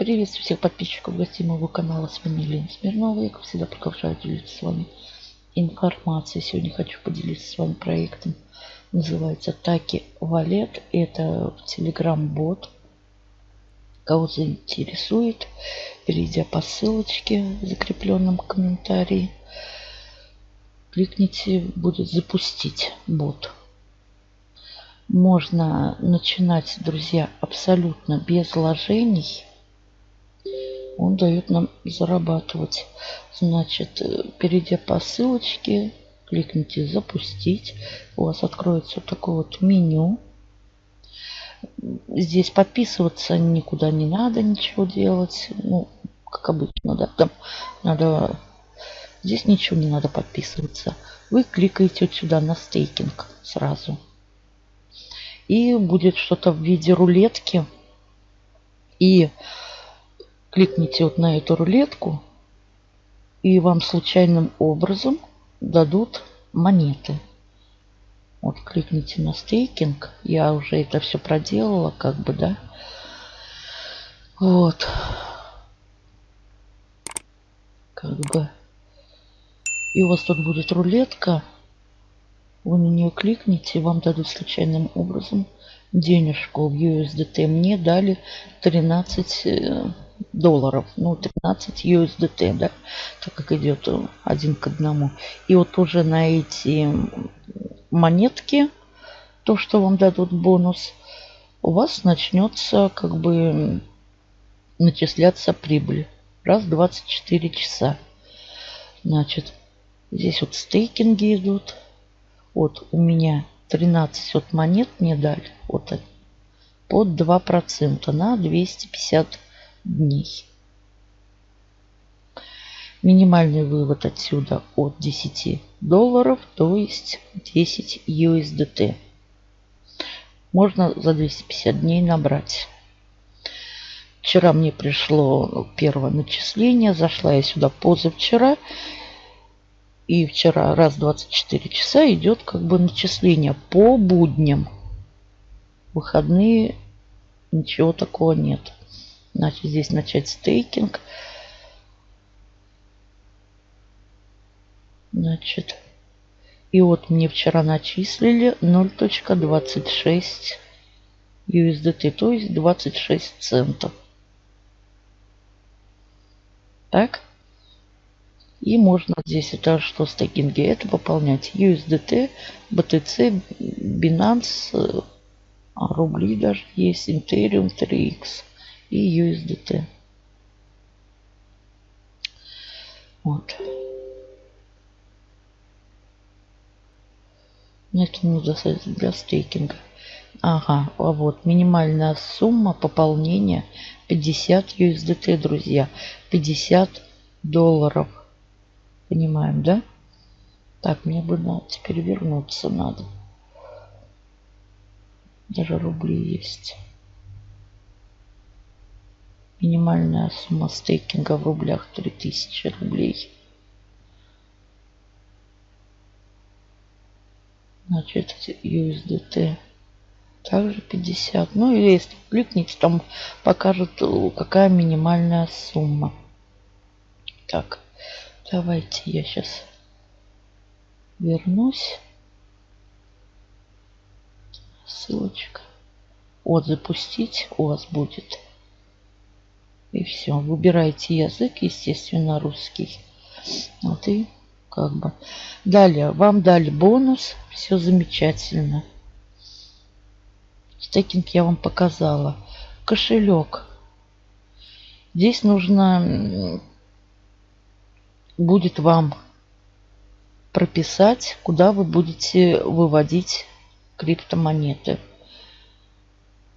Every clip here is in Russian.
Приветствую всех подписчиков гостей моего канала. С вами Елена Смирнова. Я, как всегда, продолжаю делиться с вами информацией. Сегодня хочу поделиться с вами проектом. Называется Таки Валет. Это Telegram-бот. Кого заинтересует, перейдя по ссылочке в закрепленном комментарии, кликните «Будет запустить бот». Можно начинать, друзья, абсолютно без вложений он дает нам зарабатывать. Значит, э, перейдя по ссылочке, кликните «Запустить». У вас откроется вот такое вот меню. Здесь подписываться никуда не надо, ничего делать. Ну, как обычно, да. Там надо... Здесь ничего не надо подписываться. Вы кликаете вот сюда на стейкинг сразу. И будет что-то в виде рулетки. И кликните вот на эту рулетку, и вам случайным образом дадут монеты. Вот кликните на стейкинг. Я уже это все проделала, как бы, да. Вот. Как бы. И у вас тут будет рулетка. Вы на нее кликните, вам дадут случайным образом денежку в USDT. Мне дали 13 долларов. Ну, 13 USDT, да, так как идет один к одному. И вот уже на эти монетки, то, что вам дадут бонус, у вас начнется как бы начисляться прибыль. Раз в 24 часа. Значит, здесь вот стейкинги идут. Вот у меня 13 вот монет мне дали. Вот они. Под 2% на 250 дней. Минимальный вывод отсюда от 10 долларов, то есть 10 USDT. Можно за 250 дней набрать. Вчера мне пришло первое начисление. Зашла я сюда позавчера. И вчера раз в 24 часа идет как бы начисление по будням. Выходные ничего такого нет. Значит, здесь начать стейкинг. Значит, и вот мне вчера начислили 0.26 USDT, то есть 26 центов. Так. И можно здесь это что стейкинги? Это пополнять USDT, BTC, Binance, рубли даже есть, Ethereum 3X и USDT. Вот. Это не достаточно для стейкинга. Ага, а вот минимальная сумма пополнения 50 USDT, друзья. 50 долларов. Понимаем, да? Так, мне бы надо теперь вернуться надо. Даже рубли есть. Минимальная сумма стейкинга в рублях 3000 рублей. Значит, USDT также 50. Ну или если кликните, там покажут, какая минимальная сумма. Так, давайте я сейчас вернусь. Ссылочка. Вот запустить у вас будет. И все. Выбирайте язык, естественно, русский. Вот и как бы. Далее. Вам дали бонус. Все замечательно. Стейкинг я вам показала. Кошелек. Здесь нужно будет вам прописать, куда вы будете выводить криптомонеты.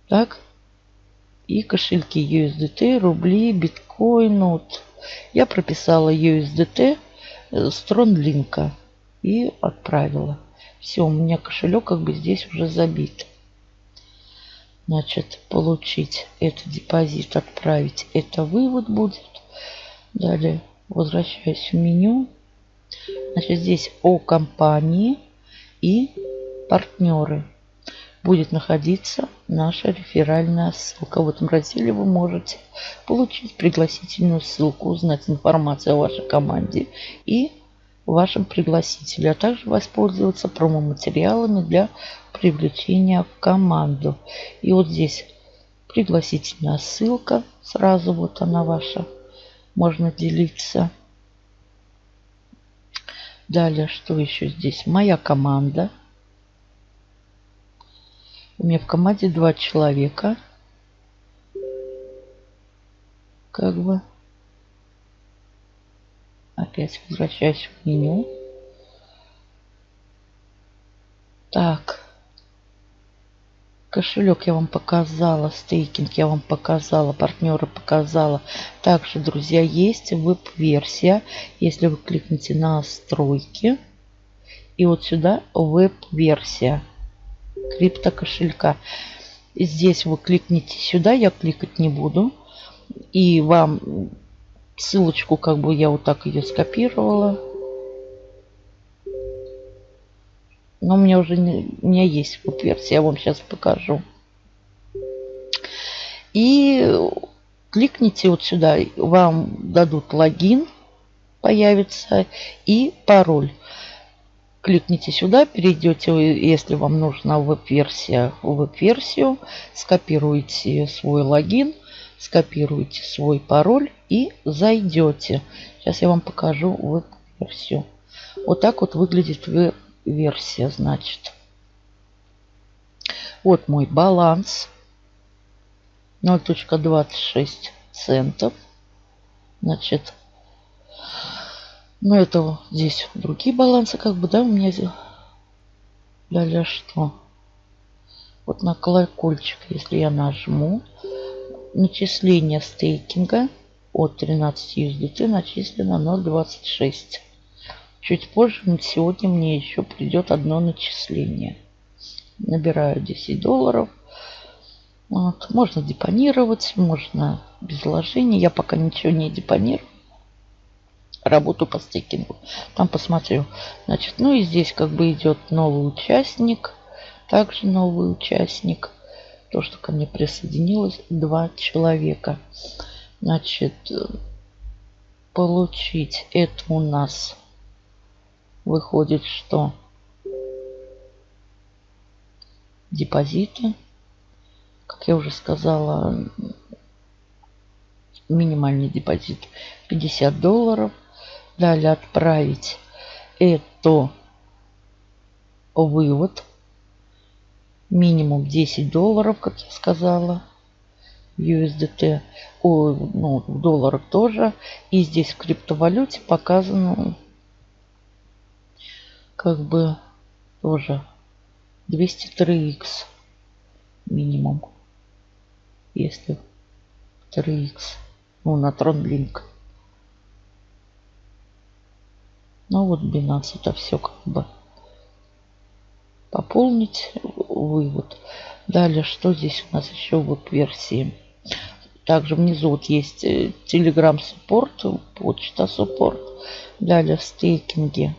Так и кошельки USDT, рубли, биткоин. Вот. Я прописала USDT с TronLink и отправила. Все, у меня кошелек как бы здесь уже забит. Значит, получить это депозит, отправить это вывод будет. Далее возвращаюсь в меню. Значит, здесь о компании и партнеры. Будет находиться наша реферальная ссылка. В этом разделе вы можете получить пригласительную ссылку, узнать информацию о вашей команде и вашем пригласителе, а также воспользоваться промо-материалами для привлечения в команду. И вот здесь пригласительная ссылка, сразу вот она ваша, можно делиться. Далее, что еще здесь? Моя команда. У меня в команде два человека. Как бы. Опять возвращаюсь в меню. Так. Кошелек я вам показала, стейкинг я вам показала, партнеры показала. Также, друзья, есть веб-версия. Если вы кликните на настройки, и вот сюда веб-версия крипто кошелька. Здесь вы кликните сюда, я кликать не буду. И вам ссылочку, как бы я вот так ее скопировала. Но у меня уже не, у меня есть вот версия, я вам сейчас покажу. И кликните вот сюда, вам дадут логин, появится, и пароль. Кликните сюда, перейдете, если вам нужна веб-версия, в веб-версию, скопируете свой логин, скопируете свой пароль и зайдете. Сейчас я вам покажу веб-версию. Вот так вот выглядит веб версия, значит. Вот мой баланс. 0.26 центов. Значит, ну это здесь другие балансы, как бы, да, у меня здесь. Далее что? Вот на колокольчик, если я нажму, начисление стейкинга от 13 USDT начислено 0.26. Чуть позже, сегодня мне еще придет одно начисление. Набираю 10 долларов. Вот. Можно депонировать, можно без вложений. Я пока ничего не депонирую. Работу по стейкингу. Там посмотрю. Значит, ну и здесь как бы идет новый участник. Также новый участник. То, что ко мне присоединилось два человека. Значит, получить это у нас выходит, что депозиты, как я уже сказала, минимальный депозит 50 долларов. Далее отправить это вывод. Минимум 10 долларов, как я сказала. USDT, о, ну, в долларах тоже. И здесь в криптовалюте показано как бы тоже 203x минимум. Если 3x. Ну, на TronLink. Ну вот Binance это все как бы пополнить вывод. Далее, что здесь у нас еще в версии? Также внизу вот есть э, Telegram Support, почта Support. Далее в стейкинге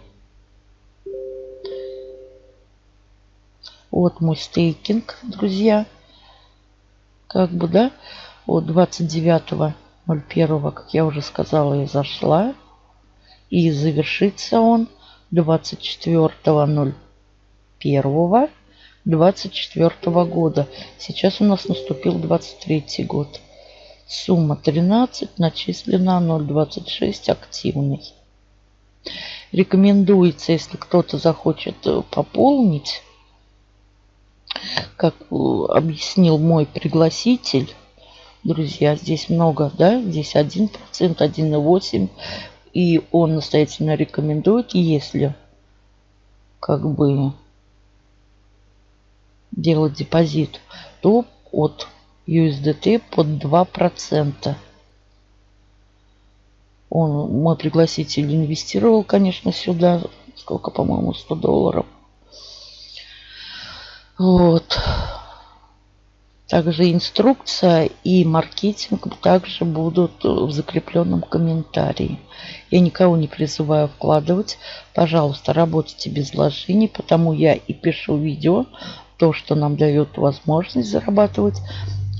Вот мой стейкинг, друзья. Как бы, да, от 29.01, как я уже сказала, я зашла. И завершится он 24.01 24 года. Сейчас у нас наступил 23 год. Сумма 13, начислена 0,26, активный. Рекомендуется, если кто-то захочет э, пополнить как э, объяснил мой пригласитель, друзья, здесь много, да, здесь 1%, 1,8%. И он настоятельно рекомендует, если как бы делать депозит, то от USDT под 2%. Он, мой пригласитель инвестировал, конечно, сюда, сколько, по-моему, 100 долларов. Вот. Также инструкция и маркетинг также будут в закрепленном комментарии. Я никого не призываю вкладывать. Пожалуйста, работайте без вложений, потому я и пишу видео, то, что нам дает возможность зарабатывать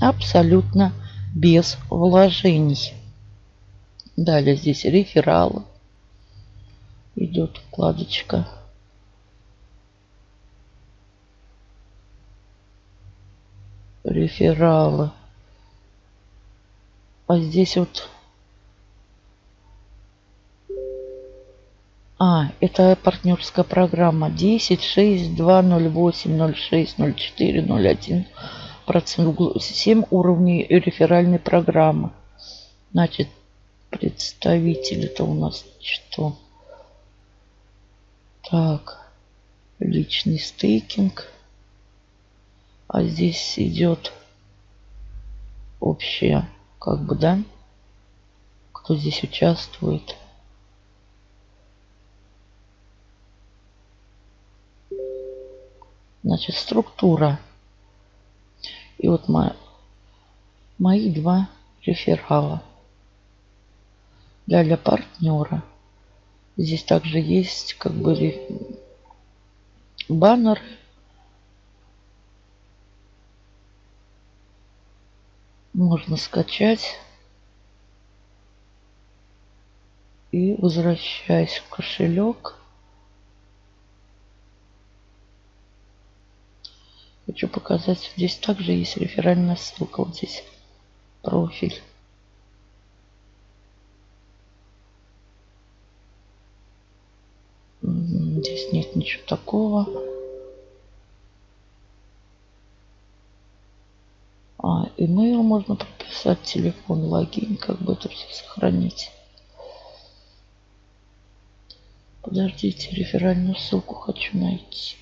абсолютно без вложений. Далее здесь рефералы. Идет вкладочка. Рефералы. А здесь вот А, это партнерская программа 10, 6, 2, 0, 8, 0, 6, 0, 4, 0, 1 процент, 7 уровней реферальной программы. Значит, представитель это у нас что? Так, личный стейкинг. А здесь идет общее, как бы, да? Кто здесь участвует? Значит, структура. И вот мои, мои два реферала. Для, для партнера. Здесь также есть как бы баннер. Можно скачать. И возвращаясь в кошелек. Хочу показать, здесь также есть реферальная ссылка. Вот здесь профиль. Здесь нет ничего такого. Email можно прописать, телефон, логин, как бы это все сохранить. Подождите, реферальную ссылку хочу найти.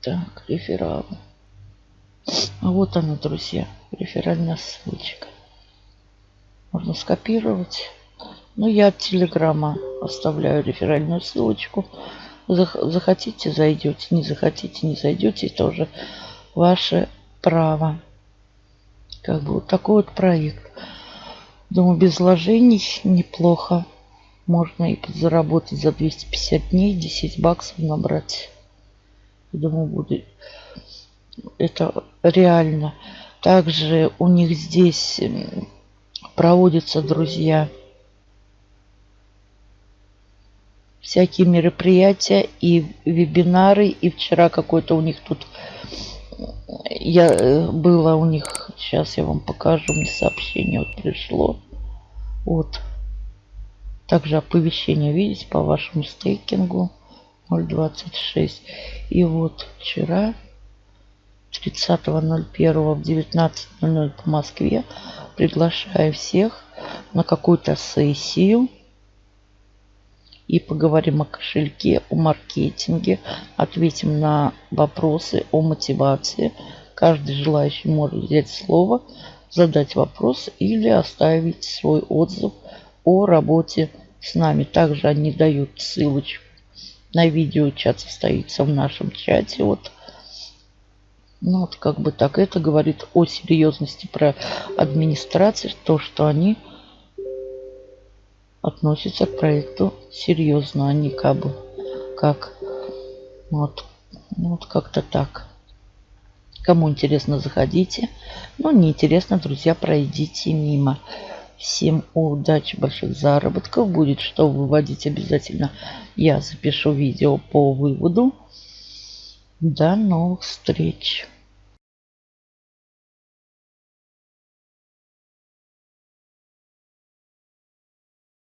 Так, реферал. А вот она, друзья, реферальная ссылочка. Можно скопировать. Ну, я от Телеграма оставляю реферальную ссылочку. Захотите, зайдете. Не захотите, не зайдете. Тоже ваше право. Как бы вот такой вот проект. Думаю, без вложений неплохо. Можно и заработать за 250 дней 10 баксов набрать. Думаю, будет это реально. Также у них здесь проводятся, друзья, всякие мероприятия и вебинары. И вчера какой-то у них тут я э, было у них сейчас я вам покажу мне сообщение вот пришло вот также оповещение видите по вашему стейкингу 0.26. И вот вчера, 30.01 в 19.00 по Москве, приглашаю всех на какую-то сессию и поговорим о кошельке, о маркетинге, ответим на вопросы о мотивации. Каждый желающий может взять слово, задать вопрос или оставить свой отзыв о работе с нами. Также они дают ссылочку на видео чат состоится в нашем чате. Вот. Ну вот как бы так. Это говорит о серьезности про администрации. То, что они относятся к проекту серьезно. Они как бы как вот, ну вот как-то так. Кому интересно, заходите. Ну, не интересно, друзья, пройдите мимо. Всем удачи, больших заработков. Будет что выводить обязательно. Я запишу видео по выводу. До новых встреч.